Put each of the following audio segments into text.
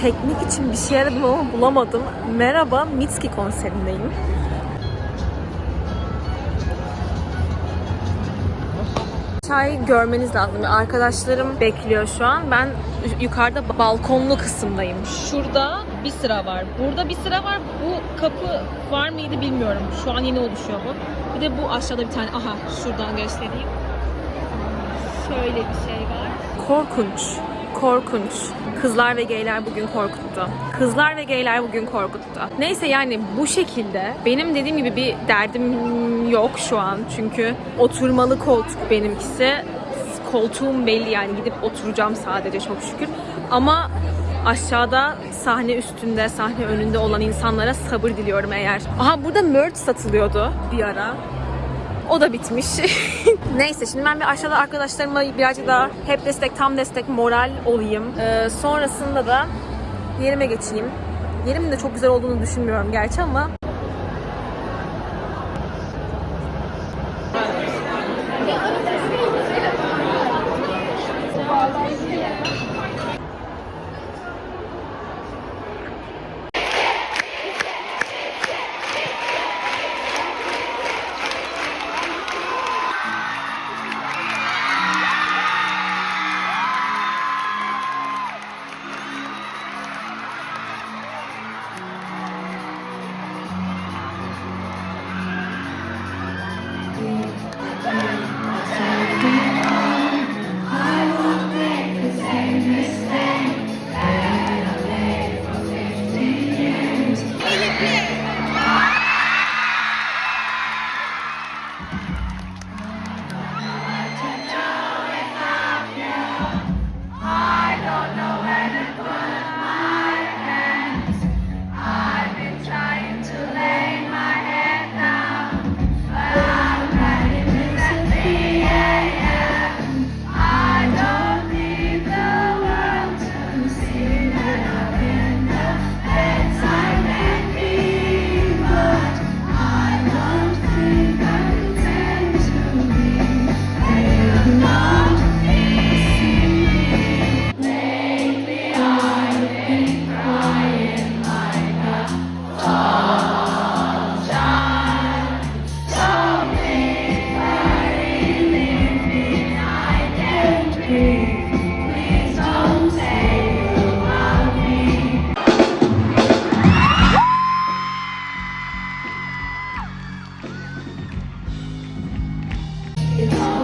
çekmek için bir şey aradım ama bulamadım. Merhaba, Mitski konserindeyim. Çay görmeniz lazım. Arkadaşlarım bekliyor şu an. Ben yukarıda balkonlu kısımdayım. Şurada bir sıra var. Burada bir sıra var. Bu kapı var mıydı bilmiyorum. Şu an yeni oluşuyor bu. Bir de bu aşağıda bir tane. Aha şuradan göstereyim. Şöyle bir şey var. Korkunç. Korkunç. Kızlar ve geyler bugün korkuttu. Kızlar ve geyler bugün korkuttu. Neyse yani bu şekilde benim dediğim gibi bir derdim yok şu an. Çünkü oturmalı koltuk benimkisi. Koltuğum belli yani gidip oturacağım sadece çok şükür. Ama aşağıda sahne üstünde, sahne önünde olan insanlara sabır diliyorum eğer. Aha burada merch satılıyordu bir ara. O da bitmiş. Neyse şimdi ben bir aşağıda arkadaşlarıma birazcık daha hep destek, tam destek, moral olayım. Ee, sonrasında da yerime geçeyim. Yerimin de çok güzel olduğunu düşünmüyorum gerçi ama Assim, It's all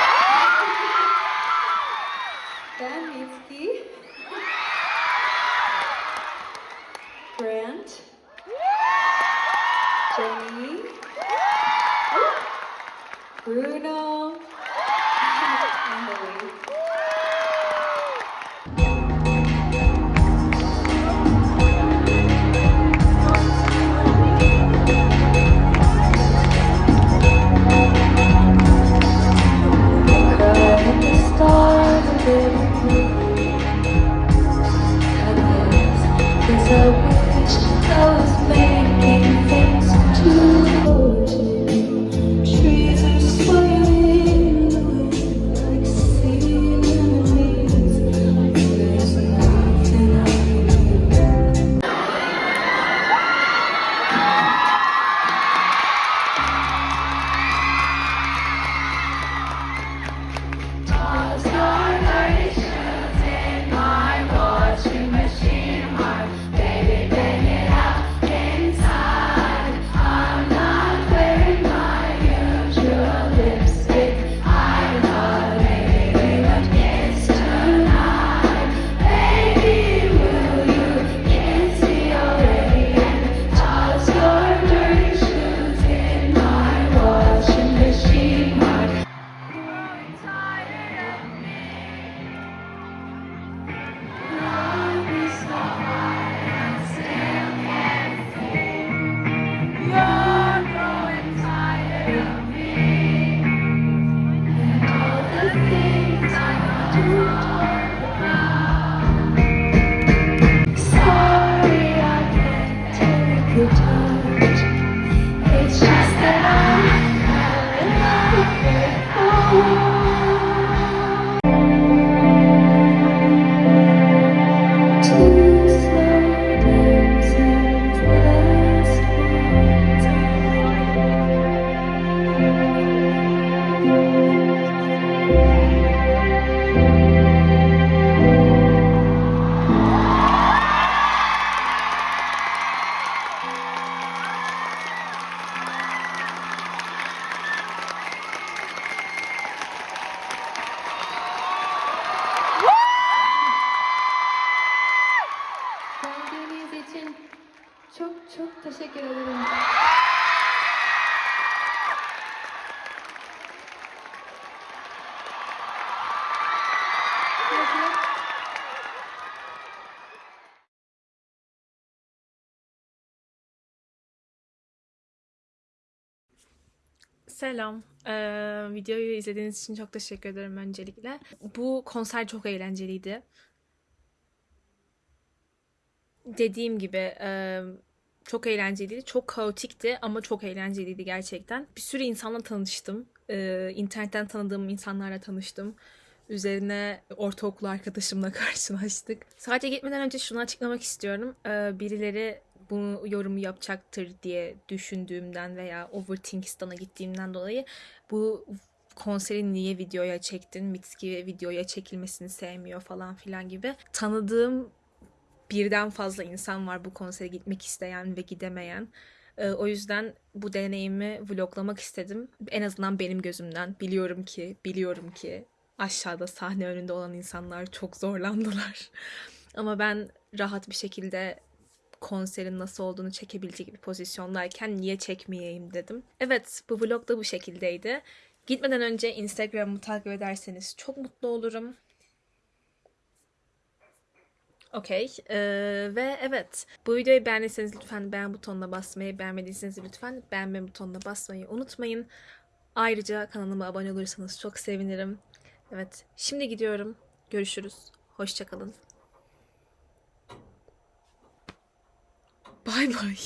çok çok teşekkür ederim. Selam. Ee, videoyu izlediğiniz için çok teşekkür ederim öncelikle. Bu konser çok eğlenceliydi. Dediğim gibi e, çok eğlenceliydi. Çok kaotikti ama çok eğlenceliydi gerçekten. Bir sürü insanla tanıştım. Ee, internetten tanıdığım insanlarla tanıştım. Üzerine ortaokul arkadaşımla karşılaştık. Sadece gitmeden önce şunu açıklamak istiyorum. Birileri bu yorumu yapacaktır diye düşündüğümden veya Overthinkistan'a gittiğimden dolayı bu konseri niye videoya çektin? Mitski videoya çekilmesini sevmiyor falan filan gibi. Tanıdığım birden fazla insan var bu konsere gitmek isteyen ve gidemeyen. Ee, o yüzden bu deneyimi vloglamak istedim. En azından benim gözümden. Biliyorum ki, biliyorum ki aşağıda sahne önünde olan insanlar çok zorlandılar. Ama ben rahat bir şekilde konserin nasıl olduğunu çekebilecek bir pozisyondayken niye çekmeyeyim dedim. Evet, bu vlog da bu şekildeydi. Gitmeden önce Instagram'ımı takip ederseniz çok mutlu olurum. Okey. Ee, ve evet. Bu videoyu beğendiyseniz lütfen beğen butonuna basmayı, beğenmediyseniz lütfen beğenme butonuna basmayı unutmayın. Ayrıca kanalıma abone olursanız çok sevinirim. Evet. Şimdi gidiyorum. Görüşürüz. Hoşçakalın. Bay bay.